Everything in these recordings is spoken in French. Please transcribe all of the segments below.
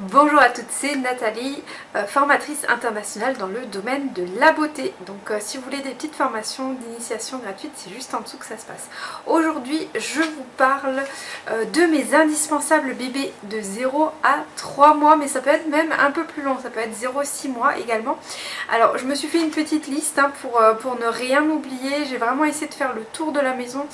Bonjour à toutes, c'est Nathalie, euh, formatrice internationale dans le domaine de la beauté. Donc euh, si vous voulez des petites formations d'initiation gratuites, c'est juste en dessous que ça se passe. Aujourd'hui, je vous parle euh, de mes indispensables bébés de 0 à 3 mois, mais ça peut être même un peu plus long, ça peut être 0-6 mois également. Alors je me suis fait une petite liste hein, pour ne rien oublier, j'ai vraiment essayé de faire le tour de la maison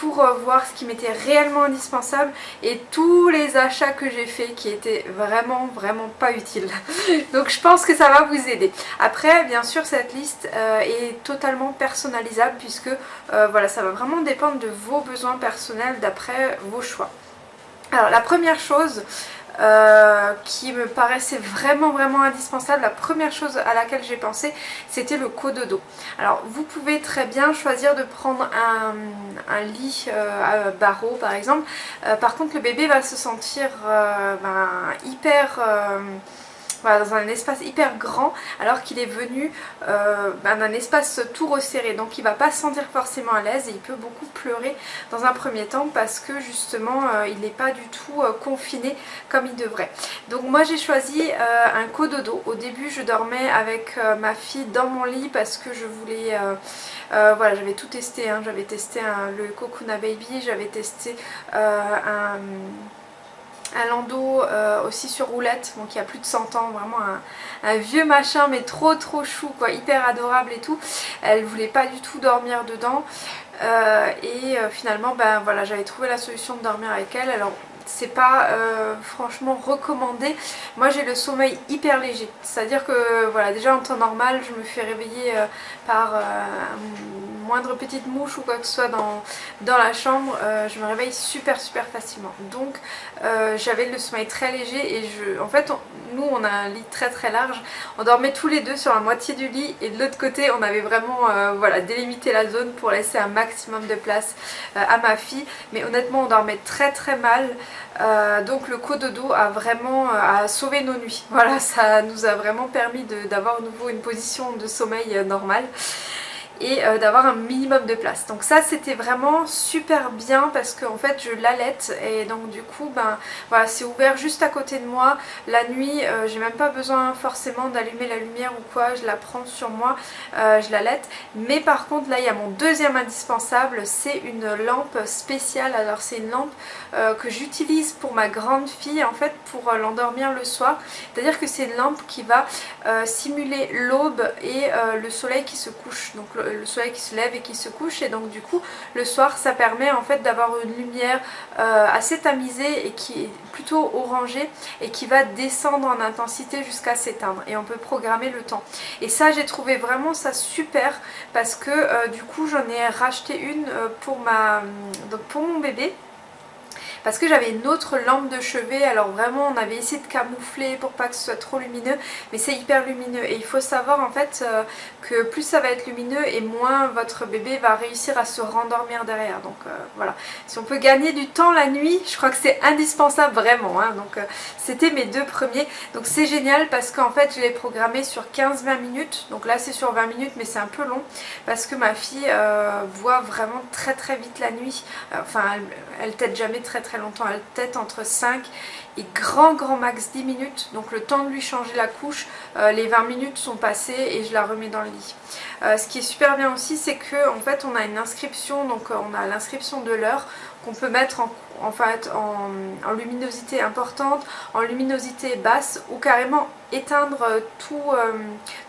pour euh, voir ce qui m'était réellement indispensable et tous les achats que j'ai fait qui étaient vraiment vraiment pas utiles. Donc je pense que ça va vous aider. Après bien sûr cette liste euh, est totalement personnalisable puisque euh, voilà ça va vraiment dépendre de vos besoins personnels d'après vos choix. Alors la première chose euh, qui me paraissait vraiment vraiment indispensable. La première chose à laquelle j'ai pensé c'était le cododo. Alors vous pouvez très bien choisir de prendre un, lit euh, à barreaux par exemple. Euh, par contre le bébé va se sentir ben, hyper dans un espace hyper grand alors qu'il est venu euh, ben, d'un espace tout resserré. Donc il va pas se sentir forcément à l'aise et il peut beaucoup pleurer dans un premier temps parce que justement euh, il n'est pas du tout euh, confiné comme il devrait. Donc moi j'ai choisi un cododo. Au début je dormais avec ma fille dans mon lit parce que je voulais voilà j'avais tout testé hein. j'avais testé le Kokuna Baby j'avais testé un un landau euh, aussi sur roulette, bon, qui a plus de 100 ans, vraiment un, vieux machin mais trop trop chou quoi, hyper adorable et tout. Elle voulait pas du tout dormir dedans euh, et euh, finalement ben voilà j'avais trouvé la solution de dormir avec elle. C'est pas franchement recommandé. Moi j'ai le sommeil hyper léger, c'est à dire que voilà déjà en temps normal je me fais réveiller par moindre petite mouche ou quoi que ce soit dans, dans la chambre, euh, je me réveille super super facilement. Donc euh, j'avais le sommeil très léger et je, en fait nous on a un lit très très large, on dormait tous les deux sur la moitié du lit et de l'autre côté on avait vraiment euh, voilà, délimité la zone pour laisser un maximum de place à ma fille. Mais honnêtement on dormait très très mal. Donc le cododo a vraiment a sauvé nos nuits. Voilà, ça nous a vraiment permis d'avoir nouveau une position de sommeil normale et euh, d'avoir un minimum de place. Donc ça c'était vraiment super bien parce qu'en en fait je l'allaite et donc du coup ben voilà c'est ouvert juste à côté de moi. La nuit euh, j'ai même pas besoin forcément d'allumer la lumière ou quoi, je la prends sur moi, euh, je l'allaite. Mais par contre là il y a mon deuxième indispensable, c'est une lampe spéciale. Alors c'est une lampe que j'utilise pour ma grande fille en fait pour l'endormir le soir. C'est-à-dire que c'est une lampe qui va simuler l'aube et le soleil qui se couche. Donc le soleil qui se lève et qui se couche. Et donc du coup le soir ça permet en fait d'avoir une lumière euh, assez tamisée et qui est plutôt orangée et qui va descendre en intensité jusqu'à s'éteindre. Et on peut programmer le temps. Et ça j'ai trouvé vraiment ça super parce que euh, du coup j'en ai racheté une euh, pour, ma, donc pour mon bébé parce que j'avais une autre lampe de chevet alors vraiment on avait essayé de camoufler pour pas que ce soit trop lumineux mais c'est hyper lumineux. Et il faut savoir en fait euh, que plus ça va être lumineux et moins votre bébé va réussir à se rendormir derrière. Donc euh, voilà. Si on peut gagner du temps la nuit je crois que c'est indispensable vraiment hein. donc euh, c'était mes deux premiers. Donc c'est génial parce qu'en fait je l'ai programmé sur 15-20 minutes. Donc là c'est sur 20 minutes mais c'est un peu long parce que ma fille voit vraiment très très vite la nuit. Enfin elle, elle tête jamais très très longtemps, elle tête entre 5 et grand grand max 10 minutes. Donc le temps de lui changer la couche, euh, les 20 minutes sont passées et je la remets dans le lit. Euh, ce qui est super bien aussi c'est que en fait on a une inscription, donc euh, on a l'inscription de l'heure qu'on peut mettre en, en fait en, luminosité importante, en luminosité basse ou carrément éteindre tout,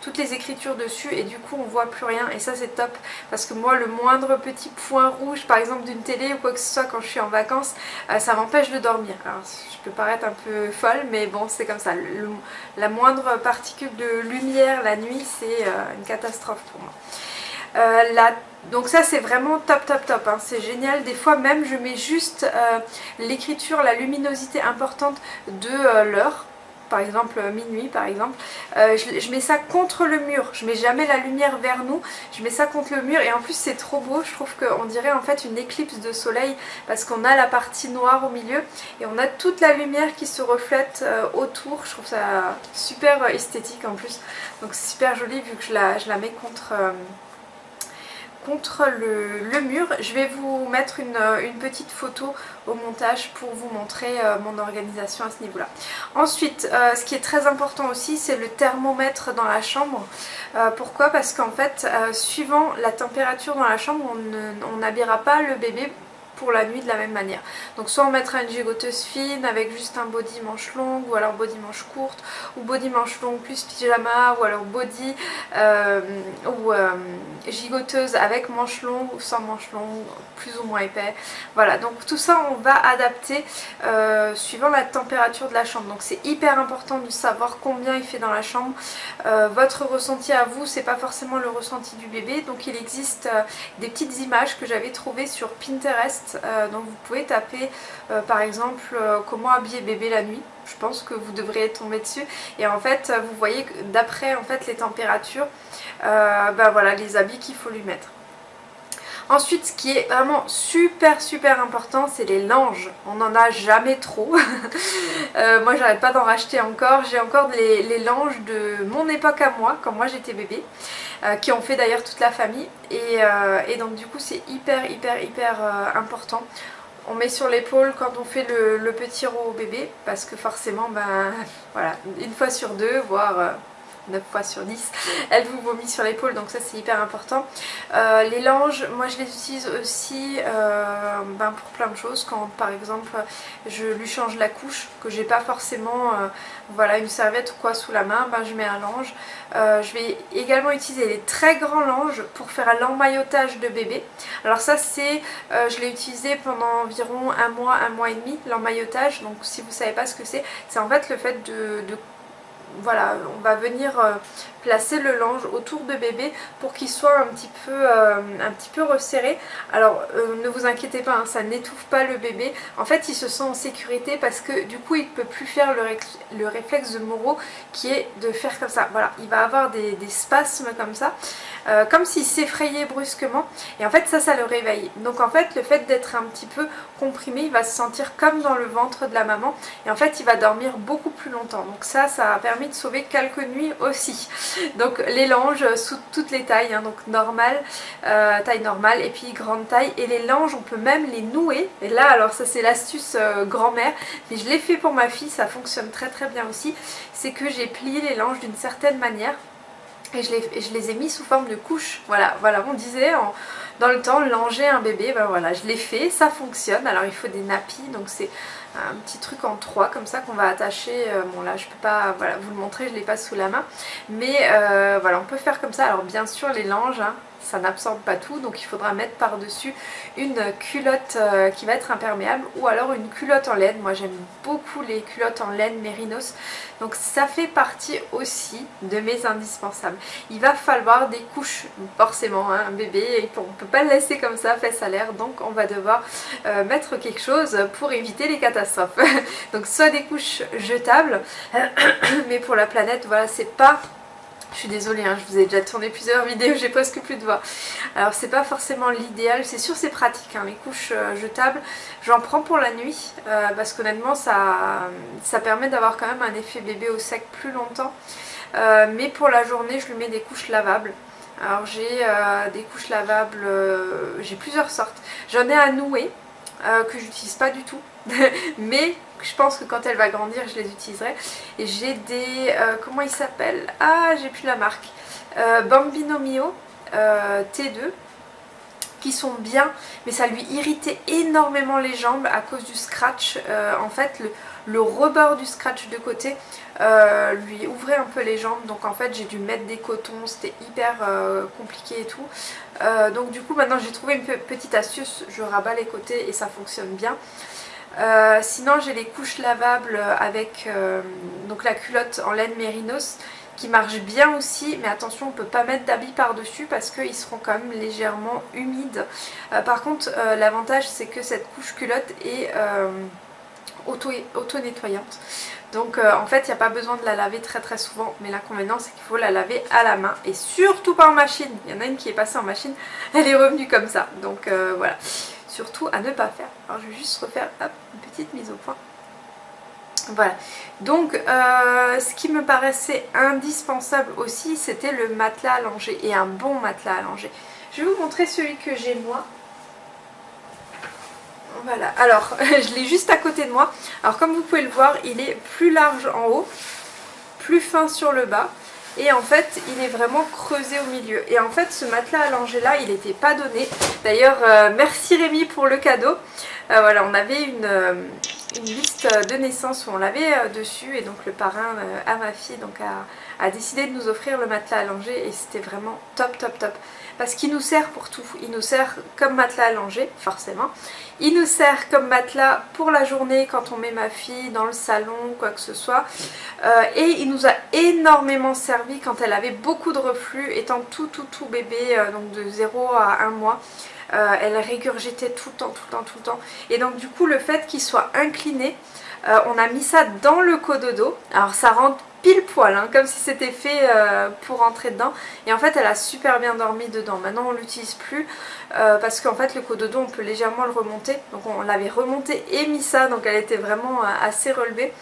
toutes les écritures dessus et du coup on voit plus rien et ça c'est top parce que moi le moindre petit point rouge par exemple d'une télé ou quoi que ce soit quand je suis en vacances ça m'empêche de dormir. Alors je peux paraître un peu folle mais bon c'est comme ça, la moindre particule de lumière la nuit c'est une catastrophe pour moi. Euh, donc ça c'est vraiment top top top, hein. c'est génial. Des fois même je mets juste euh, l'écriture, la luminosité importante de euh, l'heure par exemple minuit par exemple, je, mets ça contre le mur, je mets jamais la lumière vers nous, je mets ça contre le mur. Et en plus c'est trop beau, je trouve qu'on dirait en fait une éclipse de soleil parce qu'on a la partie noire au milieu et on a toute la lumière qui se reflète autour, je trouve ça super esthétique en plus, donc super joli vu que je la, je la mets contre le, mur. Je vais vous mettre une, petite photo au montage pour vous montrer mon organisation à ce niveau là. Ensuite ce qui est très important aussi c'est le thermomètre dans la chambre. pourquoi? Parce qu'en fait suivant la température dans la chambre on n'habillera pas le bébé pour la nuit de la même manière. Donc soit on mettra une gigoteuse fine avec juste un body manche longue ou alors body manche courte ou body manche longue plus pyjama ou alors body euh, ou euh, gigoteuse avec manche longue ou sans manche longue plus ou moins épais. Voilà donc tout ça on va adapter euh, suivant la température de la chambre. Donc c'est hyper important de savoir combien il fait dans la chambre. votre ressenti à vous c'est pas forcément le ressenti du bébé donc il existe des petites images que j'avais trouvées sur Pinterest euh, donc vous pouvez taper euh, par exemple euh, comment habiller bébé la nuit. Je pense que vous devriez tomber dessus. Et en fait vous voyez d'après fait les températures ben voilà les habits qu'il faut lui mettre Ensuite, ce qui est vraiment super super important, c'est les langes. On n'en a jamais trop. moi, j'arrête pas d'en racheter encore. J'ai encore les, langes de mon époque à moi, quand moi j'étais bébé. Euh, qui ont fait d'ailleurs toute la famille. Euh, et, donc du coup c'est hyper hyper hyper euh, important. On met sur l'épaule quand on fait le, petit rot au bébé parce que forcément ben voilà une fois sur deux voire 9 fois sur 10, elle vous vomit sur l'épaule donc ça c'est hyper important. Euh, les langes, moi je les utilise aussi euh, ben, pour plein de choses, quand par exemple je lui change la couche, que j'ai pas forcément euh, voilà, une serviette ou quoi sous la main, ben, je mets un lange. je vais également utiliser les très grands langes pour faire l'emmaillotage de bébé. Alors ça c'est, je l'ai utilisé pendant environ un mois, un mois et demi, l'emmaillotage, donc si vous savez pas ce que c'est, c'est en fait le fait de, de voilà, on va venir euh, placer le linge autour de bébé pour qu'il soit un petit peu, euh, un petit peu resserré. Alors euh, ne vous inquiétez pas, hein, ça n'étouffe pas le bébé. En fait il se sent en sécurité parce que du coup il ne peut plus faire le, réflexe de Moreau qui est de faire comme ça. Voilà, il va avoir des, spasmes comme ça, comme s'il s'effrayait brusquement. Et en fait ça, ça le réveille. Donc en fait le fait d'être un petit peu comprimé, il va se sentir comme dans le ventre de la maman. Et en fait il va dormir beaucoup plus longtemps. Donc ça, ça a permis de sauver quelques nuits aussi. Donc les langes sous toutes les tailles, hein, donc normale, euh, taille normale et puis grande taille. Et les langes on peut même les nouer. Et là alors ça c'est l'astuce euh, grand-mère, mais je l'ai fait pour ma fille, ça fonctionne très très bien aussi. C'est que j'ai plié les langes d'une certaine manière et je les, je les, ai mis sous forme de couche. Voilà, voilà on disait dans le temps langer un bébé, ben voilà je l'ai fait, ça fonctionne. Alors il faut des nappies, donc c'est un petit truc en trois comme ça qu'on va attacher. Euh, bon là je peux pas voilà, vous le montrer, je l'ai pas sous la main. Mais euh, voilà on peut faire comme ça. Alors bien sûr les langes, hein, ça n'absorbe pas tout donc il faudra mettre par dessus une culotte euh, qui va être imperméable ou alors une culotte en laine. Moi j'aime beaucoup les culottes en laine mérinos. Donc ça fait partie aussi de mes indispensables. Il va falloir des couches forcément hein, un bébé on ne peut pas le laisser comme ça fait à l'air. Donc on va devoir euh, mettre quelque chose pour éviter les catastrophes. Donc soit des couches jetables mais pour la planète voilà c'est pas je suis désolée, hein, je vous ai déjà tourné plusieurs vidéos, j'ai presque plus de voix. Alors c'est pas forcément l'idéal, c'est sûr c'est pratique, hein, les couches euh, jetables. J'en prends pour la nuit euh, parce qu'honnêtement ça, ça permet d'avoir quand même un effet bébé au sec plus longtemps. Euh, mais pour la journée je lui mets des couches lavables. Alors j'ai des couches lavables, j'ai plusieurs sortes. J'en ai à nouer que j'utilise pas du tout. mais je pense que quand elle va grandir je les utiliserai. Et j'ai des euh, comment il s'appelle ah j'ai plus la marque. Euh, Bambino Mio euh, T2 qui sont bien mais ça lui irritait énormément les jambes à cause du scratch en fait le, rebord du scratch de côté lui ouvrait un peu les jambes. Donc en fait j'ai dû mettre des cotons. C'était hyper compliqué et tout. Donc du coup maintenant j'ai trouvé une petite astuce. Je rabats les côtés et ça fonctionne bien. Euh, sinon j'ai les couches lavables avec euh, donc la culotte en laine mérinos qui marche bien aussi. Mais attention on peut pas mettre d'habits par dessus parce qu'ils seront quand même légèrement humides. Euh, par contre l'avantage c'est que cette couche culotte est auto-nettoyante. Donc en fait il n'y a pas besoin de la laver très très souvent. Mais l'inconvénient c'est qu'il faut la laver à la main. Et surtout pas en machine. Il y en a une qui est passée en machine. Elle est revenue comme ça. Donc voilà. Surtout à ne pas faire. Alors je vais juste refaire une petite mise au point. Voilà, donc euh, ce qui me paraissait indispensable aussi c'était le matelas allongé et un bon matelas allongé. Je vais vous montrer celui que j'ai moi. Voilà, alors je l'ai juste à côté de moi. Alors comme vous pouvez le voir, il est plus large en haut, plus fin sur le bas. Et en fait, il est vraiment creusé au milieu. Et en fait, ce matelas allongé là, il n'était pas donné. D'ailleurs, euh, merci Rémi pour le cadeau. Euh, voilà, on avait une, euh, une, liste de naissance où on l'avait dessus. Et donc le parrain à ma fille donc, a, décidé de nous offrir le matelas allongé. Et c'était vraiment top, top, top parce qu'il nous sert pour tout. Il nous sert comme matelas allongé, forcément. Il nous sert comme matelas pour la journée quand on met ma fille dans le salon, quoi que ce soit. Euh, et il nous a énormément servi quand elle avait beaucoup de reflux, étant tout tout tout bébé, euh, donc de 0 à 1 mois. Euh, elle régurgitait tout le temps, tout le temps, tout le temps. Et donc du coup le fait qu'il soit incliné, on a mis ça dans le cododo. Alors ça rentre pile poil, hein, comme si c'était fait euh, pour rentrer dedans. Et en fait, elle a super bien dormi dedans. Maintenant, on l'utilise plus euh, parce qu'en fait, le cododo, on peut légèrement le remonter. Donc, on l'avait remonté et mis ça, donc elle était vraiment euh, assez relevée.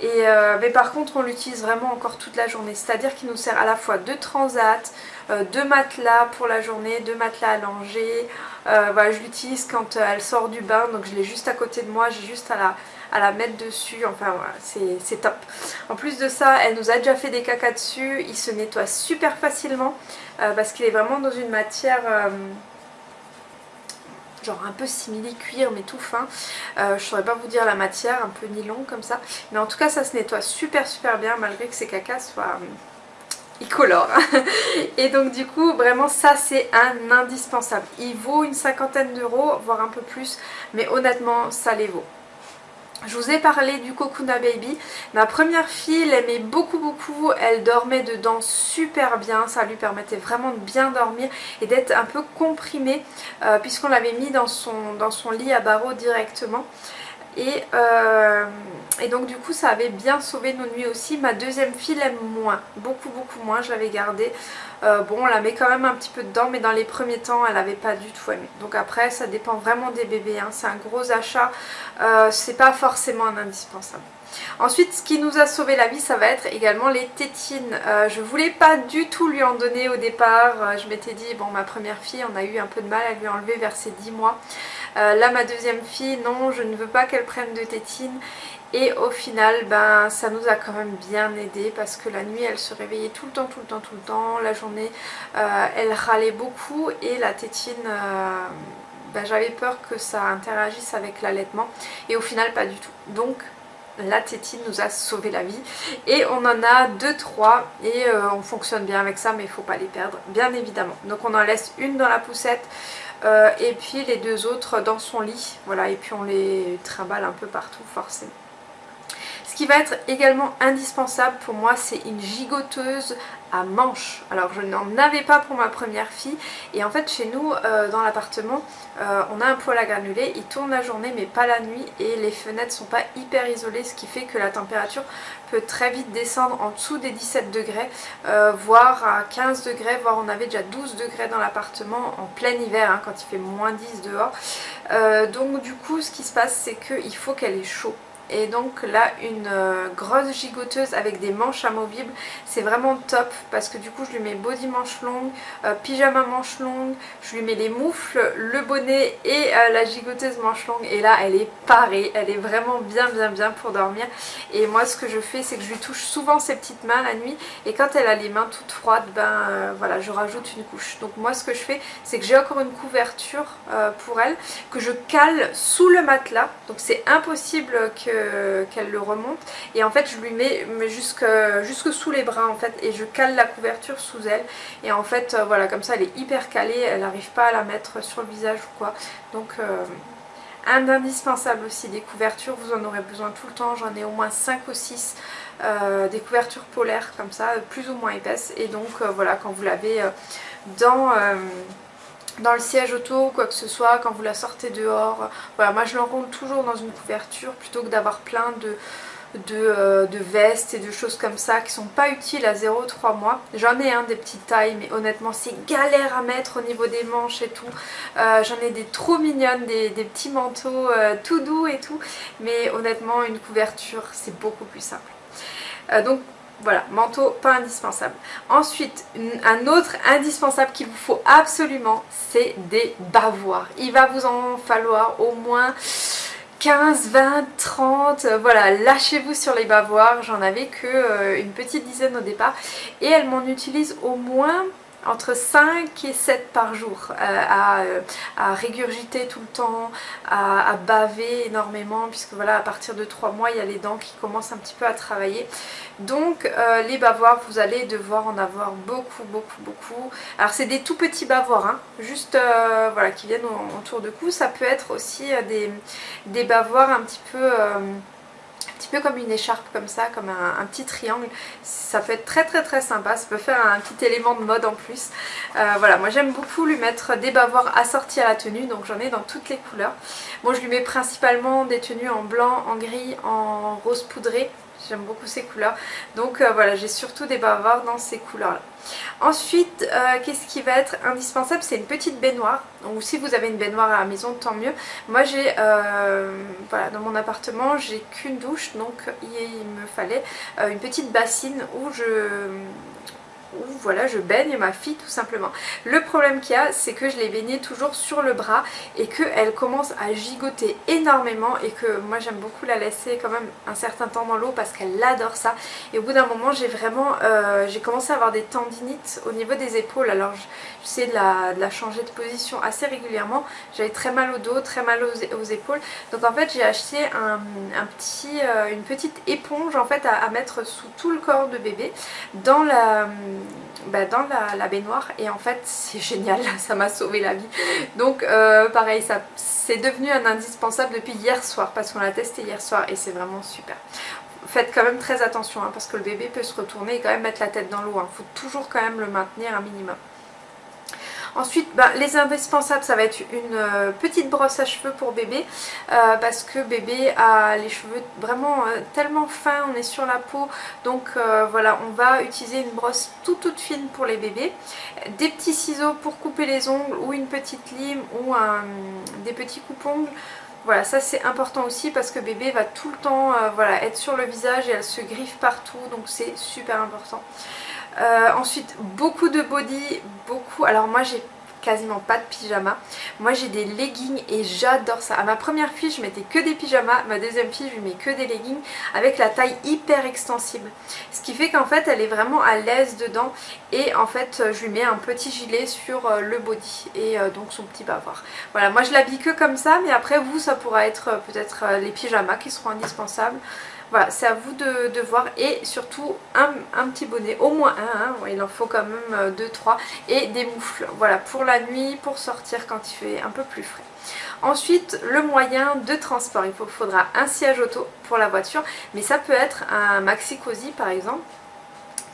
Et, mais par contre, on l'utilise vraiment encore toute la journée. C'est-à-dire qu'il nous sert à la fois de transat, de matelas pour la journée, de matelas allongés. voilà, je l'utilise quand elle sort du bain, donc je l'ai juste à côté de moi. J'ai juste à la à la mettre dessus, enfin voilà, c'est top. En plus de ça, elle nous a déjà fait des cacas dessus, il se nettoie super facilement euh, parce qu'il est vraiment dans une matière... Euh, genre un peu simili cuir mais tout fin euh, je saurais pas vous dire la matière un peu nylon comme ça mais en tout cas ça se nettoie super super bien malgré que ces cacas soient il colore et donc du coup vraiment ça c'est un indispensable il vaut une cinquantaine d'euros voire un peu plus mais honnêtement ça les vaut je vous ai parlé du Kokuna Baby. Ma première fille l'aimait beaucoup beaucoup. Elle dormait dedans super bien. Ça lui permettait vraiment de bien dormir et d'être un peu comprimée euh, puisqu'on l'avait mis dans son, dans son lit à barreaux directement. Et, euh, et, donc du coup ça avait bien sauvé nos nuits aussi. Ma deuxième fille l'aime moins, beaucoup beaucoup moins, je l'avais gardée. Euh, bon on la met quand même un petit peu dedans mais dans les premiers temps elle n'avait pas du tout aimé. Donc après ça dépend vraiment des bébés, hein. c'est un gros achat, euh, c'est pas forcément un indispensable. Ensuite, ce qui nous a sauvé la vie, ça va être également les tétines. Euh, je voulais pas du tout lui en donner au départ. Euh, je m'étais dit, bon, ma première fille, on a eu un peu de mal à lui enlever vers ses 10 mois. Euh, là, ma deuxième fille, non, je ne veux pas qu'elle prenne de tétines. Et au final, ben, ça nous a quand même bien aidé parce que la nuit, elle se réveillait tout le temps, tout le temps, tout le temps. La journée, elle râlait beaucoup et la tétine... Ben, j'avais peur que ça interagisse avec l'allaitement et au final pas du tout. Donc la tétine nous a sauvé la vie. Et on en a 2-3 et euh, on fonctionne bien avec ça mais il faut pas les perdre bien évidemment. Donc on en laisse une dans la poussette euh, et puis les deux autres dans son lit. Voilà et puis on les trimballe un peu partout forcément qui va être également indispensable pour moi c'est une gigoteuse à manches. Alors je n'en avais pas pour ma première fille. Et en fait chez nous euh, dans l'appartement euh, on a un poêle à granulés, il tourne la journée mais pas la nuit. Et les fenêtres sont pas hyper isolées ce qui fait que la température peut très vite descendre en dessous des 17 degrés euh, voire à 15 degrés voire on avait déjà 12 degrés dans l'appartement en plein hiver hein, quand il fait moins 10 dehors. Donc du coup ce qui se passe c'est qu'il faut qu'elle ait chaud et donc là une euh, grosse gigoteuse avec des manches amovibles c'est vraiment top parce que du coup je lui mets body manche longue, euh, pyjama manche longue, je lui mets les moufles, le bonnet et euh, la gigoteuse manche longue. Et là elle est parée, elle est vraiment bien bien bien pour dormir. Et moi ce que je fais c'est que je lui touche souvent ses petites mains la nuit. Et quand elle a les mains toutes froides ben voilà je rajoute une couche. Donc moi ce que je fais c'est que j'ai encore une couverture pour elle que je cale sous le matelas. Donc c'est impossible que qu'elle le remonte. Et en fait je lui mets, jusque, jusque sous les bras en fait et je cale la couverture sous elle. Et en fait euh, voilà comme ça elle est hyper calée, elle n'arrive pas à la mettre sur le visage ou quoi. Donc euh, un indispensable aussi des couvertures, vous en aurez besoin tout le temps, j'en ai au moins 5 ou 6 euh, des couvertures polaires comme ça, plus ou moins épaisses. Et donc voilà quand vous l'avez dans dans le siège auto ou quoi que ce soit, quand vous la sortez dehors. Voilà, moi je l'enroule toujours dans une couverture plutôt que d'avoir plein de, euh, de, vestes et de choses comme ça qui sont pas utiles à 0,3 mois. J'en ai un des petites tailles mais honnêtement c'est galère à mettre au niveau des manches et tout. Euh, j'en ai des trop mignonnes, des, petits manteaux euh, tout doux et tout. Mais honnêtement une couverture c'est beaucoup plus simple. donc voilà, manteau pas indispensable. Ensuite, un autre indispensable qu'il vous faut absolument, c'est des bavoirs. Il va vous en falloir au moins 15, 20, 30, voilà, lâchez-vous sur les bavoirs. J'en avais que euh, une petite dizaine au départ et elle m'en utilise au moins entre 5 et 7 par jour euh, euh, à, régurgiter tout le temps, à, baver énormément puisque voilà à partir de 3 mois il y a les dents qui commencent un petit peu à travailler. Donc euh, les bavoirs vous allez devoir en avoir beaucoup beaucoup beaucoup. Alors c'est des tout petits bavoirs hein, juste voilà qui viennent autour de cou. Ça peut être aussi des, des bavoirs un petit peu petit peu comme une écharpe comme ça, comme un, petit triangle. Ça peut être très très très sympa, ça peut faire un petit élément de mode en plus. Euh, voilà, moi j'aime beaucoup lui mettre des bavoirs assortis à la tenue, donc j'en ai dans toutes les couleurs. Bon, je lui mets principalement des tenues en blanc, en gris, en rose poudré. J'aime beaucoup ces couleurs. Donc euh, voilà, j'ai surtout des bavoirs dans ces couleurs-là. Ensuite, euh, qu'est-ce qui va être indispensable? C'est une petite baignoire. Donc si vous avez une baignoire à la maison, tant mieux. Moi j'ai, euh, voilà, dans mon appartement, j'ai qu'une douche, donc il me fallait une petite bassine où je où voilà je baigne ma fille tout simplement. Le problème qu'il y a c'est que je l'ai baignée toujours sur le bras et qu'elle commence à gigoter énormément et que moi j'aime beaucoup la laisser quand même un certain temps dans l'eau parce qu'elle adore ça. Et au bout d'un moment j'ai vraiment euh, j'ai commencé à avoir des tendinites au niveau des épaules. Alors j'essaie de la, de la changer de position assez régulièrement. J'avais très mal au dos, très mal aux, épaules. Donc en fait j'ai acheté un, petit, euh, une petite éponge en fait à mettre sous tout le corps de bébé dans la bah, dans la, baignoire et en fait c'est génial, ça m'a sauvé la vie. Donc euh, pareil, ça c'est devenu un indispensable depuis hier soir parce qu'on l'a testé hier soir et c'est vraiment super. Faites quand même très attention hein, parce que le bébé peut se retourner et quand même mettre la tête dans l'eau. Il hein. faut toujours quand même le maintenir un minimum. Ensuite, bah, les indispensables, ça va être une euh, petite brosse à cheveux pour bébé euh, parce que bébé a les cheveux vraiment euh, tellement fins, on est sur la peau. Donc voilà, on va utiliser une brosse toute toute fine pour les bébés. Des petits ciseaux pour couper les ongles ou une petite lime ou des petits coupes-ongles. Voilà, ça c'est important aussi parce que bébé va tout le temps voilà, être sur le visage et elle se griffe partout, donc c'est super important. Euh, ensuite, beaucoup de body, beaucoup... Alors moi j'ai quasiment pas de pyjama. Moi j'ai des leggings et j'adore ça. À ma première fille je mettais que des pyjamas, ma deuxième fille je lui mets que des leggings avec la taille hyper extensible. Ce qui fait qu'en fait elle est vraiment à l'aise dedans et en fait je lui mets un petit gilet sur euh, le body et euh, donc son petit bavard. Voilà moi je l'habille que comme ça mais après vous ça pourra être peut-être les pyjamas qui seront indispensables. Voilà, c'est à vous de, voir et surtout un, petit bonnet, au moins un, hein. il en faut quand même 2-3 euh, et des moufles, voilà, pour la nuit, pour sortir quand il fait un peu plus frais. Ensuite, le moyen de transport, il faudra un siège auto pour la voiture, mais ça peut être un maxi cosy par exemple,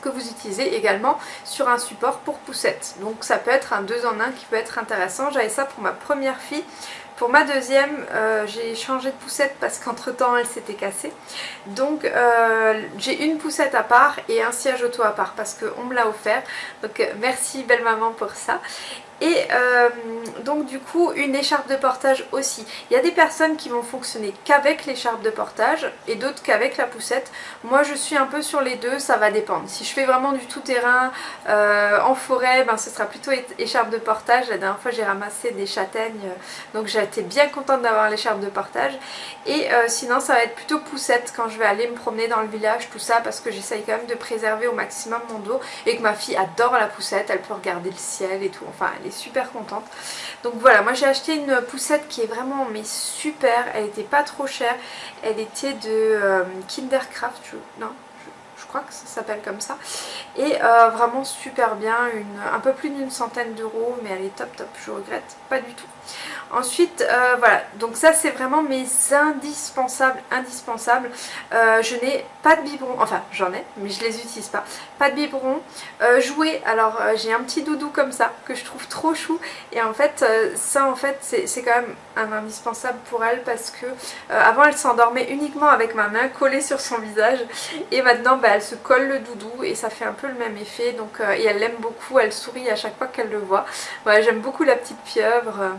que vous utilisez également sur un support pour poussette. Donc ça peut être un 2 en 1 qui peut être intéressant. J'avais ça pour ma première fille. Pour ma deuxième, euh, j'ai changé de poussette parce qu'entre temps elle s'était cassée. Donc euh, j'ai une poussette à part et un siège auto à part parce qu'on me l'a offert. Donc euh, merci belle maman pour ça. Et euh, donc du coup une écharpe de portage aussi. Il y a des personnes qui vont fonctionner qu'avec l'écharpe de portage et d'autres qu'avec la poussette. Moi je suis un peu sur les deux, ça va dépendre. Si je fais vraiment du tout terrain euh, en forêt, ben, ce sera plutôt écharpe de portage. La dernière fois j'ai ramassé des châtaignes, euh, donc été bien contente d'avoir l'écharpe de portage. Et sinon ça va être plutôt poussette quand je vais aller me promener dans le village, tout ça, parce que j'essaye quand même de préserver au maximum mon dos et que ma fille adore la poussette, elle peut regarder le ciel et tout. Enfin super contente. Donc voilà, moi j'ai acheté une poussette qui est vraiment mais super, elle était pas trop chère, elle était de euh, Kindercraft, non je crois que ça s'appelle comme ça. Et euh, vraiment super bien, une, un peu plus d'une centaine d'euros mais elle est top top, je regrette pas du tout. Ensuite, euh, voilà, donc ça c'est vraiment mes indispensables, indispensables. Euh, je n'ai pas de biberon, enfin j'en ai, mais je les utilise pas. Pas de biberon. Euh, jouer, alors j'ai un petit doudou comme ça, que je trouve trop chou. Et en fait, ça en fait, c'est quand même un indispensable pour elle parce que avant elle s'endormait uniquement avec ma main collée sur son visage. Et maintenant, bah, elle se colle le doudou et ça fait un peu le même effet. Donc, et elle l'aime beaucoup, elle sourit à chaque fois qu'elle le voit. Voilà, j'aime beaucoup la petite pieuvre.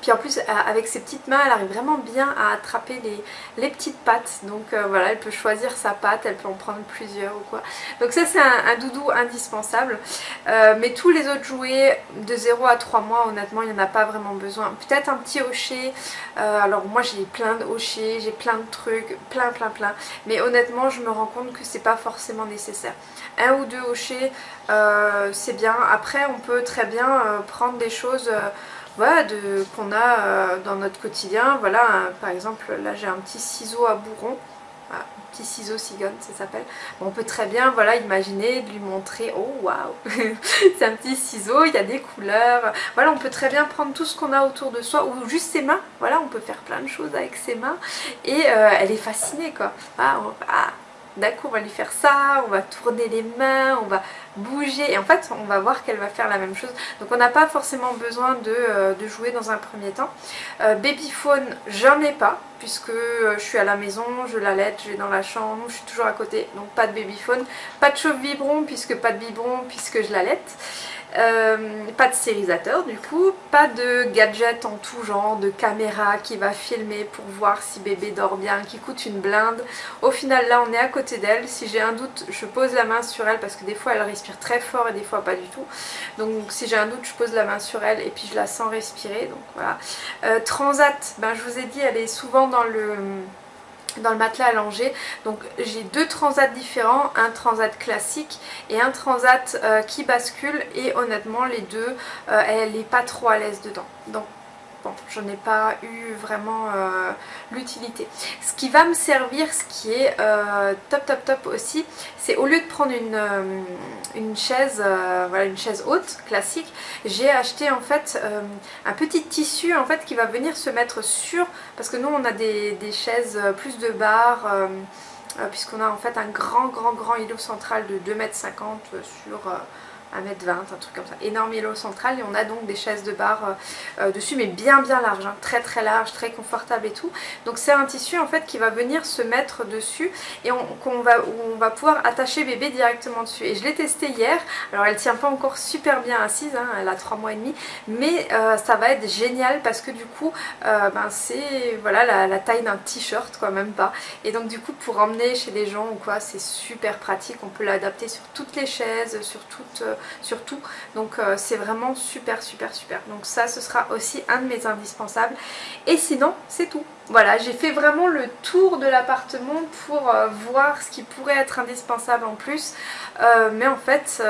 Puis en plus avec ses petites mains elle arrive vraiment bien à attraper les, les petites pattes. Donc voilà elle peut choisir sa patte, elle peut en prendre plusieurs ou quoi. Donc ça c'est un, doudou indispensable. mais tous les autres jouets de 0 à 3 mois honnêtement il n'y en a pas vraiment besoin. Peut-être un petit hocher. alors moi j'ai plein de hochers, j'ai plein de trucs, plein plein plein. Mais honnêtement je me rends compte que c'est pas forcément nécessaire. Un ou deux hochers euh, c'est bien. Après on peut très bien euh, prendre des choses euh, voilà, qu'on a dans notre quotidien. Voilà par exemple là j'ai un petit ciseau à bourron. un petit ciseau cigogne ça s'appelle. on peut très bien voilà imaginer de lui montrer oh waouh c'est un petit ciseau, il y a des couleurs. Voilà on peut très bien prendre tout ce qu'on a autour de soi ou juste ses mains. Voilà on peut faire plein de choses avec ses mains et elle est fascinée quoi. Ah, ah d'un coup on va lui faire ça, on va tourner les mains, on va bouger. Et en fait on va voir qu'elle va faire la même chose. Donc on n'a pas forcément besoin de, euh, jouer dans un premier temps. Euh, babyphone j'en ai pas puisque euh, je suis à la maison, je l'allaite, je vais dans la chambre, je suis toujours à côté. Donc pas de babyphone, pas de chauffe biberon puisque pas de biberon puisque je l'allaite euh, pas de stérilisateur du coup, pas de gadget en tout genre, de caméra qui va filmer pour voir si bébé dort bien, qui coûte une blinde. Au final là on est à côté d'elle, si j'ai un doute je pose la main sur elle parce que des fois elle respire très fort et des fois pas du tout. Donc si j'ai un doute je pose la main sur elle et puis je la sens respirer. Donc voilà. Euh, Transat, ben, je vous ai dit elle est souvent dans le dans le matelas allongé. Donc j'ai deux transats différents, un transat classique et un transat euh, qui bascule et honnêtement les deux, euh, elle n'est pas trop à l'aise dedans. Donc bon, j'en ai pas eu vraiment euh, l'utilité. Ce qui va me servir, ce qui est euh, top top top aussi, c'est au lieu de prendre une, euh, une chaise, voilà une chaise haute, classique, j'ai acheté en fait un petit tissu en fait qui va venir se mettre sur, parce que nous on a des, des chaises plus de barres, puisqu'on a en fait un grand grand grand îlot central de 2,50 m sur 1m20, un truc comme ça. Énorme îlot central et on a donc des chaises de bar euh, euh, dessus mais bien bien larges, hein. très très large, très confortable et tout. Donc c'est un tissu en fait qui va venir se mettre dessus et on, va, on va pouvoir attacher bébé directement dessus. Et je l'ai testé hier, alors elle tient pas encore super bien assise, hein. elle a 3 mois et demi, mais euh, ça va être génial parce que du coup ben, c'est voilà la, taille d'un t-shirt quoi, même pas. Et donc du coup pour emmener chez les gens ou quoi c'est super pratique, on peut l'adapter sur toutes les chaises, sur toutes surtout. Donc euh, c'est vraiment super super super. Donc ça ce sera aussi un de mes indispensables. Et sinon c'est tout. Voilà, j'ai fait vraiment le tour de l'appartement pour euh, voir ce qui pourrait être indispensable en plus. Euh, mais en fait,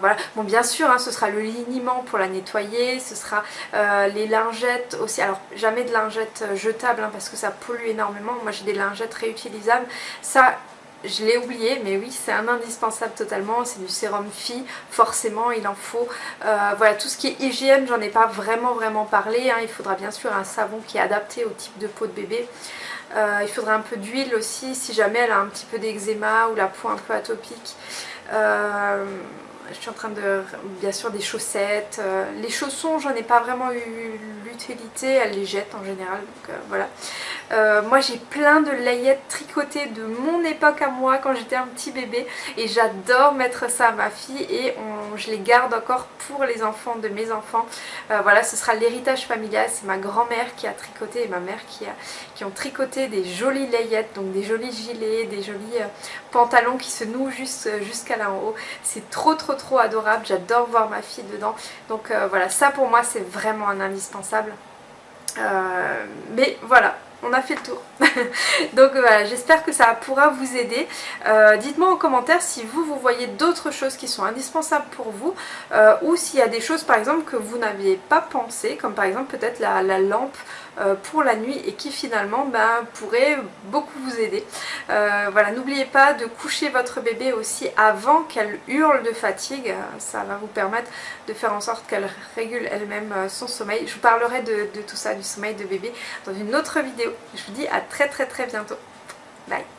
voilà. Bon, bien sûr, hein, ce sera le liniment pour la nettoyer, ce sera les lingettes aussi. Alors, jamais de lingettes jetables hein, parce que ça pollue énormément. Moi, j'ai des lingettes réutilisables. Ça, je l'ai oublié mais oui c'est un indispensable totalement, c'est du sérum fille, forcément il en faut. Euh, voilà tout ce qui est hygiène j'en ai pas vraiment vraiment parlé, hein. il faudra bien sûr un savon qui est adapté au type de peau de bébé. Euh, il faudra un peu d'huile aussi si jamais elle a un petit peu d'eczéma ou la peau un peu atopique. Euh, je suis en train de... bien sûr des chaussettes, les chaussons j'en ai pas vraiment eu l'utilité, elle les jette en général donc voilà. Euh, moi j'ai plein de layettes tricotées de mon époque à moi quand j'étais un petit bébé et j'adore mettre ça à ma fille et je les garde encore pour les enfants de mes enfants. Euh, voilà ce sera l'héritage familial, c'est ma grand-mère qui a tricoté et ma mère qui, a, qui ont tricoté des jolies layettes, donc des jolis gilets, des jolis euh, pantalons qui se nouent jusqu'à là en haut. C'est trop trop trop adorable, j'adore voir ma fille dedans. Donc voilà ça pour moi c'est vraiment un indispensable. mais voilà, on a fait le tour. Donc voilà, j'espère que ça pourra vous aider. Euh, dites-moi en commentaire si vous, vous voyez d'autres choses qui sont indispensables pour vous euh, ou s'il y a des choses par exemple que vous n'aviez pas pensé, comme par exemple peut-être la, lampe euh, pour la nuit et qui finalement ben, pourrait beaucoup vous aider. voilà, n'oubliez pas de coucher votre bébé aussi avant qu'elle hurle de fatigue. Ça va vous permettre de faire en sorte qu'elle régule elle-même son sommeil. Je vous parlerai de tout ça, du sommeil de bébé, dans une autre vidéo. Je vous dis à très très très bientôt. Bye